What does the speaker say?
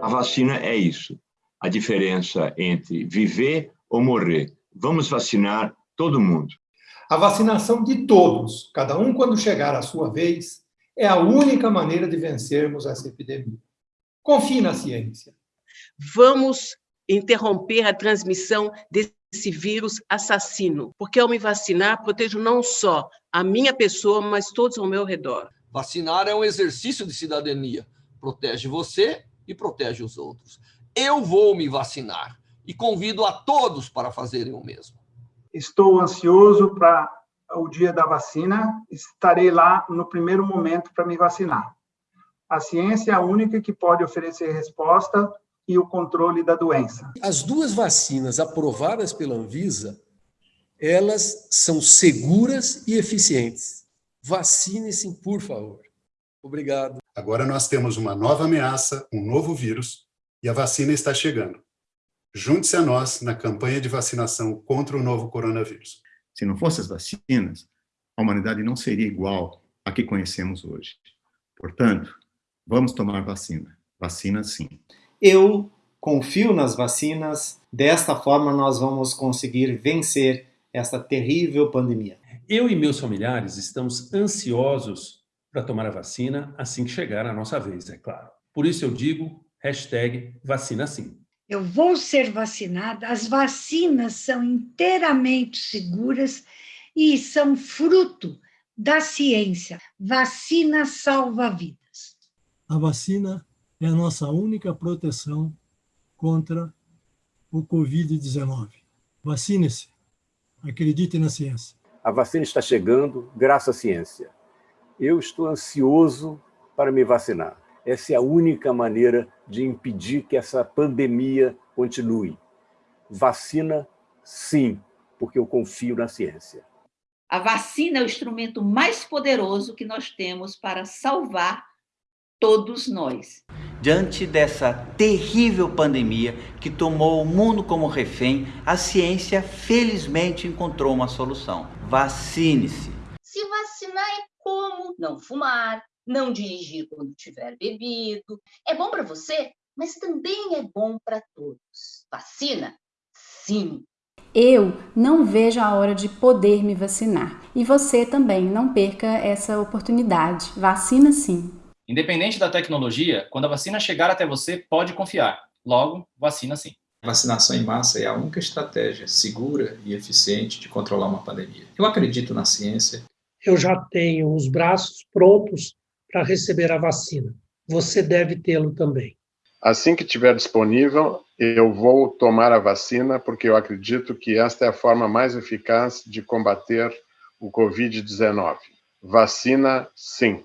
A vacina é isso, a diferença entre viver ou morrer. Vamos vacinar todo mundo. A vacinação de todos, cada um quando chegar a sua vez, é a única maneira de vencermos essa epidemia. Confie na ciência. Vamos interromper a transmissão desse vírus assassino, porque ao me vacinar, protejo não só a minha pessoa, mas todos ao meu redor. Vacinar é um exercício de cidadania. Protege você e protege os outros. Eu vou me vacinar e convido a todos para fazerem o mesmo. Estou ansioso para o dia da vacina, estarei lá no primeiro momento para me vacinar. A ciência é a única que pode oferecer resposta e o controle da doença. As duas vacinas aprovadas pela Anvisa, elas são seguras e eficientes. Vacine-se, por favor. Obrigado. Agora nós temos uma nova ameaça, um novo vírus, e a vacina está chegando. Junte-se a nós na campanha de vacinação contra o novo coronavírus. Se não fossem as vacinas, a humanidade não seria igual a que conhecemos hoje. Portanto, vamos tomar vacina. Vacina sim. Eu confio nas vacinas. Desta forma, nós vamos conseguir vencer esta terrível pandemia. Eu e meus familiares estamos ansiosos para tomar a vacina assim que chegar a nossa vez, é claro. Por isso eu digo, hashtag vacina sim. Eu vou ser vacinada, as vacinas são inteiramente seguras e são fruto da ciência. Vacina salva vidas. A vacina é a nossa única proteção contra o Covid-19. Vacine-se. Acredite na ciência. A vacina está chegando graças à ciência eu estou ansioso para me vacinar. Essa é a única maneira de impedir que essa pandemia continue. Vacina, sim, porque eu confio na ciência. A vacina é o instrumento mais poderoso que nós temos para salvar todos nós. Diante dessa terrível pandemia que tomou o mundo como refém, a ciência felizmente encontrou uma solução. Vacine-se. Se vacinar é como não fumar, não dirigir quando tiver bebido. É bom para você, mas também é bom para todos. Vacina? Sim. Eu não vejo a hora de poder me vacinar. E você também não perca essa oportunidade. Vacina sim. Independente da tecnologia, quando a vacina chegar até você, pode confiar. Logo, vacina sim. Vacinação em massa é a única estratégia segura e eficiente de controlar uma pandemia. Eu acredito na ciência eu já tenho os braços prontos para receber a vacina. Você deve tê-lo também. Assim que estiver disponível, eu vou tomar a vacina, porque eu acredito que esta é a forma mais eficaz de combater o Covid-19. Vacina, sim.